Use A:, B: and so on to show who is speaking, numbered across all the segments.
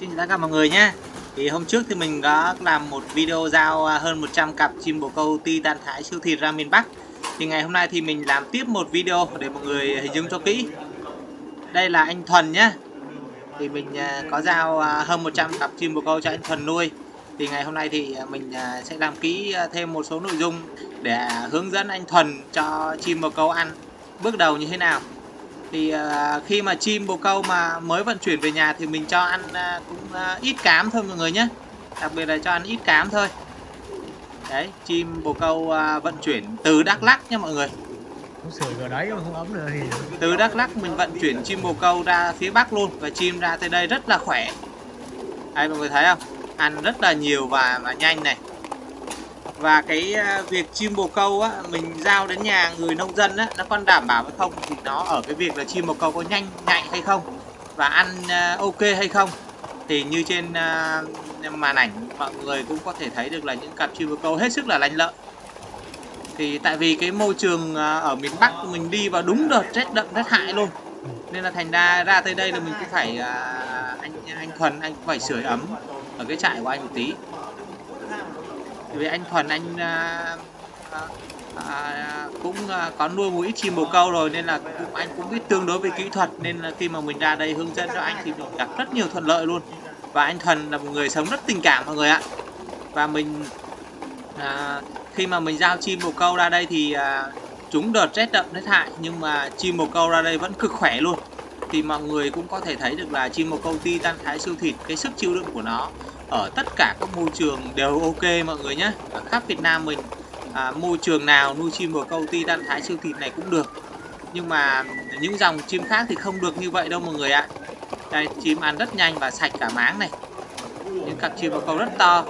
A: Xin chào tất cả mọi người nhé. Thì hôm trước thì mình đã làm một video giao à, hơn 100 cặp chim bồ câu ti tan thái siêu thịt ra miền Bắc. Thì ngày hôm nay thì mình làm tiếp một video để mọi người hình dung cho kỹ. Đây là anh Thuần nhé. Thì mình à, có giao à, hơn 100 cặp chim bồ câu cho anh Thuần nuôi. Thì ngày hôm nay thì mình sẽ làm kỹ thêm một số nội dung để hướng dẫn anh Thuần cho chim bồ câu ăn. Bước đầu như thế nào? Thì uh, khi mà chim bồ câu mà mới vận chuyển về nhà thì mình cho ăn uh, cũng uh, ít cám thôi mọi người nhé. Đặc biệt là cho ăn ít cám thôi. Đấy chim bồ câu uh, vận chuyển từ Đắk Lắk nha mọi người.
B: Đấy mà không ấm nữa thì
A: từ Đắk Lắk mình vận chuyển chim bồ câu ra phía Bắc luôn và chim ra tới đây rất là khỏe. Đây mọi người thấy không? Ăn rất là nhiều và và nhanh này và cái ờ, việc chim bồ câu á, mình giao đến nhà người nông dân á, nó còn đảm bảo hay không thì nó ở cái việc là chim bồ câu có nhanh, nhạy hay không và ăn ờ, ok hay không thì như trên ờ, màn ảnh mọi người cũng có thể thấy được là những cặp chim bồ câu hết sức là lành lợi. Thì tại vì cái môi trường ở miền Bắc mình đi vào đúng đợt rét đậm, rét hại luôn. Nên là thành ra ra tới đây là mình cũng phải anh anh thuần, anh cũng phải sưởi ấm ở cái trại của anh một tí vì anh Thuần anh à, à, à, cũng à, có nuôi một ít chim bồ câu rồi nên là cũng anh cũng biết tương đối về kỹ thuật nên là khi mà mình ra đây hướng dẫn cho anh thì mình gặp rất nhiều thuận lợi luôn. Và anh Thuần là một người sống rất tình cảm mọi người ạ. Và mình à, khi mà mình giao chim bồ câu ra đây thì à, chúng đợt rét đậm rét hại nhưng mà chim bồ câu ra đây vẫn cực khỏe luôn. Thì mọi người cũng có thể thấy được là chim bồ câu ti tan thái siêu thịt cái sức chịu đựng của nó ở tất cả các môi trường đều ok mọi người nhé. Ở khắp Việt Nam mình à, môi trường nào nuôi chim bồ câu ti tan thái siêu thịt này cũng được. Nhưng mà những dòng chim khác thì không được như vậy đâu mọi người ạ. Đây chim ăn rất nhanh và sạch cả máng này. Những cặp chim bồ câu rất to.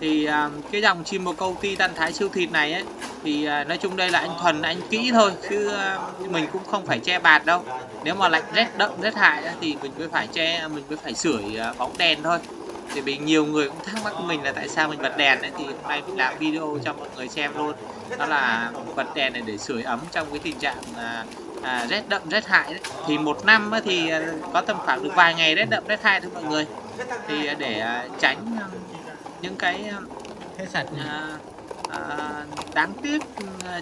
A: Thì à, cái dòng chim bồ câu ti tan thái siêu thịt này ấy thì à, nói chung đây là anh thuần anh kỹ thôi chứ à, mình cũng không phải che bạt đâu. Nếu mà lạnh rét đậm rét hại thì mình mới phải che mình mới phải sưởi à, bóng đèn thôi thì bị nhiều người cũng thắc mắc mình là tại sao mình bật đèn ấy, thì hôm nay mình làm video cho mọi người xem luôn. Đó là bật đèn này để sưởi ấm trong cái tình trạng à, à, rét đậm rét hại đấy. thì một năm thì à, có tầm khoảng được vài ngày rét đậm rét hại thôi mọi người. Thì à, để à, tránh những cái
B: hết sạch
A: à, à, đáng tiếc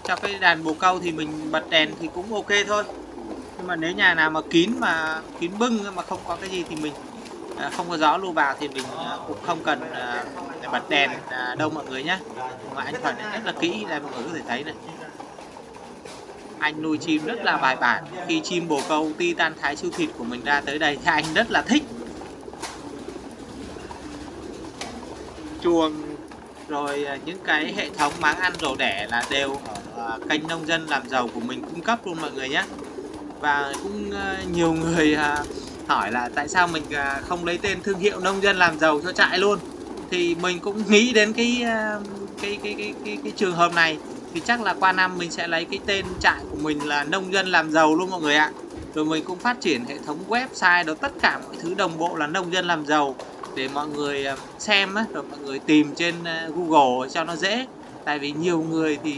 A: cho cái đàn bồ câu thì mình bật đèn thì cũng ok thôi. Nhưng mà nếu nhà nào mà kín mà kín bưng mà không có cái gì thì mình À, không có gió lưu vào thì mình à, cũng không cần à, bật đèn đâu mọi người nhé mà anh Thuận rất là kỹ đây mọi người có thể thấy này. Anh nuôi chim rất là bài bản. Khi chim bồ câu, ti tan thái siêu thịt của mình ra tới đây thì anh rất là thích. Chuồng, rồi những cái hệ thống máng ăn rổ đẻ là đều ở kênh nông dân làm giàu của mình cung cấp luôn mọi người nhé và cũng nhiều người hỏi là tại sao mình à, không lấy tên thương hiệu nông dân làm giàu cho trại luôn? Thì mình cũng nghĩ đến cái à, cái cái cái cái, cái trường hợp này. Thì chắc là qua năm mình sẽ lấy cái tên trại của mình là nông dân làm giàu luôn mọi người ạ. Rồi mình cũng phát triển hệ thống website đó tất cả mọi thứ đồng bộ là nông dân làm giàu. Để mọi người à, xem á, rồi mọi người tìm trên Google cho nó dễ. Tại vì nhiều người thì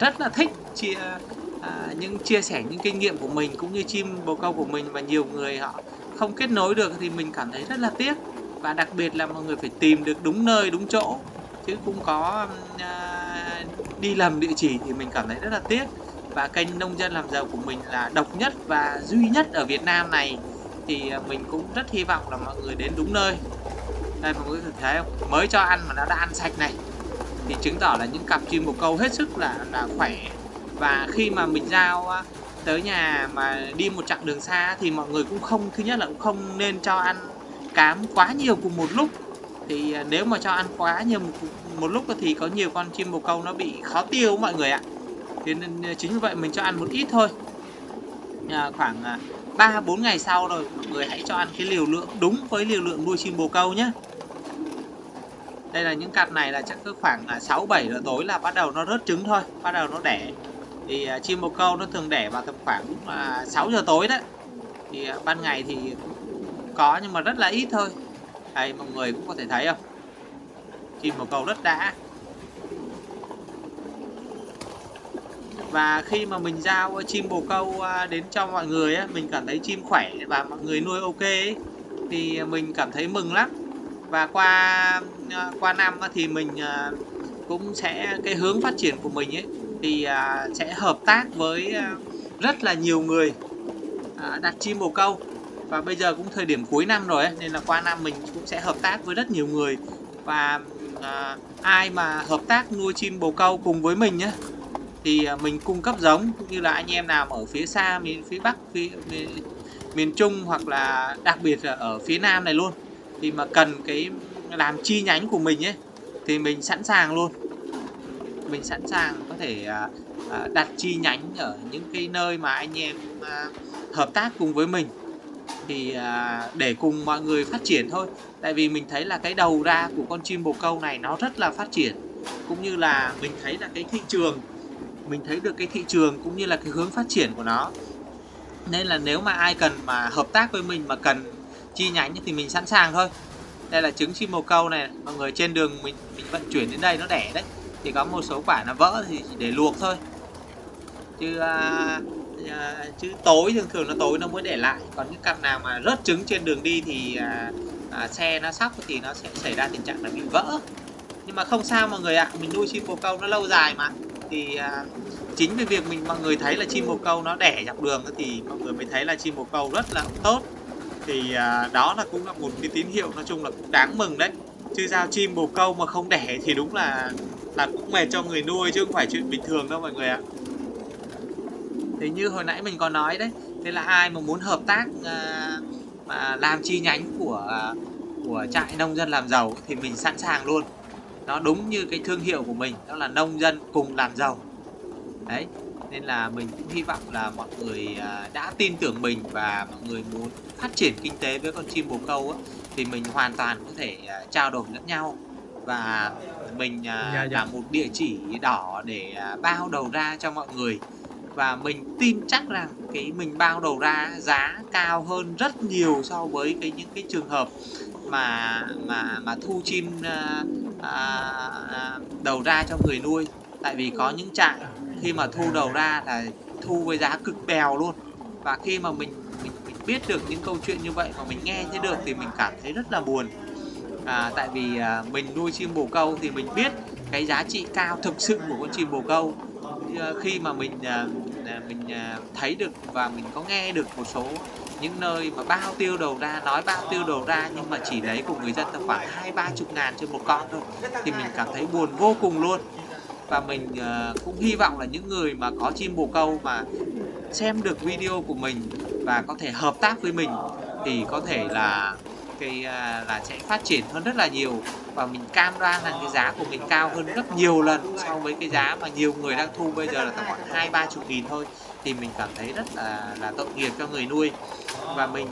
A: rất là thích chia à, những chia sẻ những kinh nghiệm của mình cũng như chim bồ câu của mình và nhiều người họ không kết nối được thì mình cảm thấy rất là tiếc. Và đặc biệt là mọi người phải tìm được đúng nơi đúng chỗ. Chứ không có à, đi lầm địa chỉ thì mình cảm thấy rất là tiếc. Và kênh nông dân làm giàu của mình là độc nhất và duy nhất ở Việt Nam này. Thì à, mình cũng rất hy vọng là mọi người đến đúng nơi. Đây mọi người thấy không? Mới cho ăn mà nó đã ăn sạch này. Thì chứng tỏ là những cặp chim bồ câu hết sức là là khỏe và khi mà mình giao tới nhà mà đi một chặng đường xa thì mọi người cũng không thứ nhất là cũng không nên cho ăn cám quá nhiều cùng một lúc. Thì à, nếu mà cho ăn quá nhiều một, một lúc thì có nhiều con chim bồ câu nó bị khó tiêu mọi người ạ. Thế nên à, chính vì vậy mình cho ăn một ít thôi. À, khoảng à, ba bốn ngày sau rồi mọi người hãy cho ăn cái liều lượng đúng với liều lượng nuôi chim bồ câu nhé. Đây là những cặp này là chắc cứ khoảng 6 7 giờ tối là bắt đầu nó rớt trứng thôi bắt đầu nó đẻ thì à, chim bồ câu nó thường đẻ vào tầm khoảng à, 6 giờ tối đấy. Thì à, ban ngày thì có nhưng mà rất là ít thôi. Đây mọi người cũng có thể thấy không? Chim bồ câu rất đã. Và khi mà mình giao chim bồ câu đến cho mọi người á, mình cảm thấy chim khỏe và mọi người nuôi ok ấy, thì mình cảm thấy mừng lắm. Và qua qua năm thì mình cũng sẽ cái hướng phát triển của mình ấy thì à, sẽ hợp tác với à, rất là nhiều người à, đặt chim bồ câu. Và bây giờ cũng thời điểm cuối năm rồi ấy, nên là qua năm mình cũng sẽ hợp tác với rất nhiều người. Và à, ai mà hợp tác nuôi chim bồ câu cùng với mình nhé thì à, mình cung cấp giống. Cũng như là anh em nào ở phía xa miền phía bắc phía, miền, miền trung hoặc là đặc biệt là ở phía nam này luôn thì mà cần cái làm chi nhánh của mình ấy thì mình sẵn sàng luôn mình sẵn sàng có thể à, à, đặt chi nhánh ở những cái nơi mà anh em à, hợp tác cùng với mình. Thì à, để cùng mọi người phát triển thôi. Tại vì mình thấy là cái đầu ra của con chim bồ câu này nó rất là phát triển. Cũng như là mình thấy là cái thị trường mình thấy được cái thị trường cũng như là cái hướng phát triển của nó. Nên là nếu mà ai cần mà hợp tác với mình mà cần chi nhánh thì mình sẵn sàng thôi. Đây là trứng chim bồ câu này mọi người trên đường mình mình vận chuyển đến đây nó đẻ đấy thì có một số quả nó vỡ thì chỉ để luộc thôi. Chứ à, à, chứ tối thường thường nó tối nó mới để lại. Còn những cặp nào mà rớt trứng trên đường đi thì à, à, xe nó sóc thì nó sẽ xảy ra tình trạng là bị vỡ. Nhưng mà không sao mọi người ạ mình nuôi chim bồ câu nó lâu dài mà. Thì à, chính vì việc mình mọi người thấy là chim bồ câu nó đẻ dọc đường thì mọi người mới thấy là chim bồ câu rất là tốt. Thì à, đó là cũng là một cái tín hiệu nói chung là cũng đáng mừng đấy. Chứ sao chim bồ câu mà không đẻ thì đúng là là cũng mệt cho người nuôi chứ không phải chuyện bình thường đâu mọi người ạ. Thì như hồi nãy mình có nói đấy thế là ai mà muốn hợp tác à, mà làm chi nhánh của à, của trại nông dân làm giàu thì mình sẵn sàng luôn. Nó đúng như cái thương hiệu của mình đó là nông dân cùng làm giàu. Đấy nên là mình cũng hy vọng là mọi người à, đã tin tưởng mình và mọi người muốn phát triển kinh tế với con chim bồ câu á, thì mình hoàn toàn có thể à, trao đổi lẫn nhau và mình à,
B: Dạ, dạ.
A: là một địa chỉ đỏ để à, bao đầu ra cho mọi người. Và mình tin chắc rằng cái mình bao đầu ra giá cao hơn rất nhiều so với cái những cái trường hợp mà mà mà thu chim à, à, à, đầu ra cho người nuôi. Tại vì có những trại khi mà thu đầu ra là thu với giá cực bèo luôn. Và khi mà mình mình, mình biết được những câu chuyện như vậy mà mình nghe thấy được thì mình cảm thấy rất là buồn à, tại vì à, mình nuôi chim bồ câu thì mình biết cái giá trị cao thực sự của con chim bồ câu. À, khi mà mình à, à, mình à, thấy được và mình có nghe được một số những nơi mà bao tiêu đầu ra nói bao tiêu đầu ra nhưng mà chỉ lấy của người dân tầm khoảng hai ba chục ngàn trên một con thôi thì mình cảm thấy buồn vô cùng luôn. Và mình à, cũng hy vọng là những người mà có chim bồ câu mà xem được video của mình và có thể hợp tác với mình thì có thể là cái à, là sẽ phát triển hơn rất là nhiều và mình cam đoan rằng cái giá của mình cao hơn rất nhiều lần so với cái giá mà nhiều người đang thu bây giờ là tầm khoảng hai ba chục nghìn thôi. Thì mình cảm thấy rất là là tội nghiệp cho người nuôi. Và mình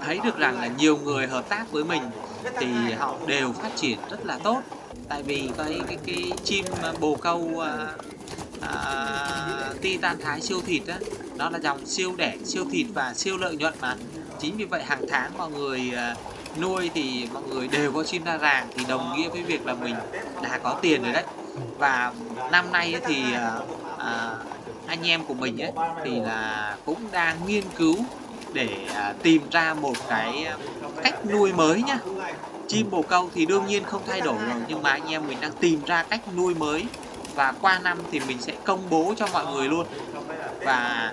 A: thấy được rằng là nhiều người hợp tác với mình thì họ đều phát triển rất là tốt. Tại vì cái cái, cái chim bồ câu à, à, titan thái siêu thịt á nó là dòng siêu đẻ siêu thịt và siêu lợi nhuận mà chính vì vậy hàng tháng mọi người ờ, nuôi thì mọi người đều có chim ra ràng thì đồng nghĩa với việc là mình đã có tiền rồi đấy. Và năm nay thì à, anh em của mình ấy thì là cũng đang nghiên cứu để à, tìm ra một cái cách nuôi mới nhá. Chim bồ câu thì đương nhiên không thay đổi rồi nhưng mà anh em mình đang tìm ra cách nuôi mới. Và qua năm thì mình sẽ công bố cho mọi người luôn và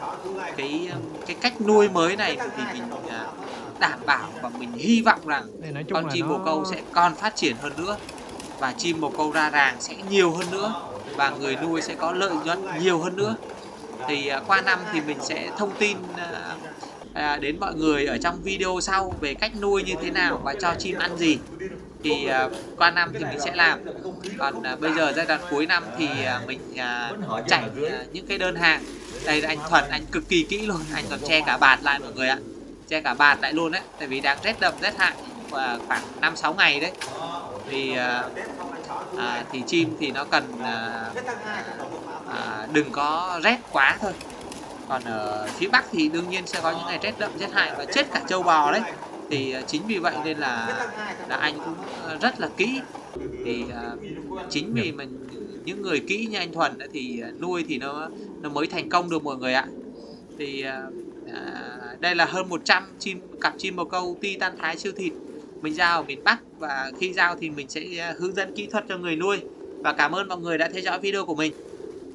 A: cái cái cách nuôi mới này thì mình à, đảm bảo và mình hy vọng rằng con chim bồ câu sẽ còn phát triển hơn nữa và chim bồ câu ra ràng sẽ nhiều hơn nữa và người nuôi sẽ có lợi nhuận nhiều hơn nữa. Thì à, qua năm thì mình sẽ thông tin à, đến mọi người ở trong video sau về cách nuôi như thế nào và cho chim ăn gì. Thì qua năm thì mình sẽ làm. Còn bây giờ giai đoạn cuối năm thì mình chạy những cái đơn hàng đây anh Thuần anh cực kỳ kỹ luôn. Anh còn che cả bạt lại mọi người ạ. Che cả bạt lại luôn đấy tại vì đang rét đậm rét hại. Và khoảng 5 6 ngày đấy. Thì à, à, thì chim thì nó cần à, à, đừng có rét quá thôi. Còn ở phía Bắc thì đương nhiên sẽ có những ngày rét đậm rét hại và chết cả trâu bò đấy. Thì à, chính vì vậy nên là là anh cũng rất là kỹ. Thì à, chính vì mình những người kỹ như anh Thuần thì à, nuôi thì nó nó mới thành công được mọi người ạ. Thì à, à đây là hơn 100 chim cặp chim bồ câu titan thái siêu thịt. Mình giao ở miền Bắc và khi giao thì mình sẽ à, hướng dẫn kỹ thuật cho người nuôi. Và cảm ơn mọi người đã theo dõi video của mình.